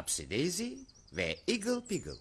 Upsy Daisy ve Eagle Piggle.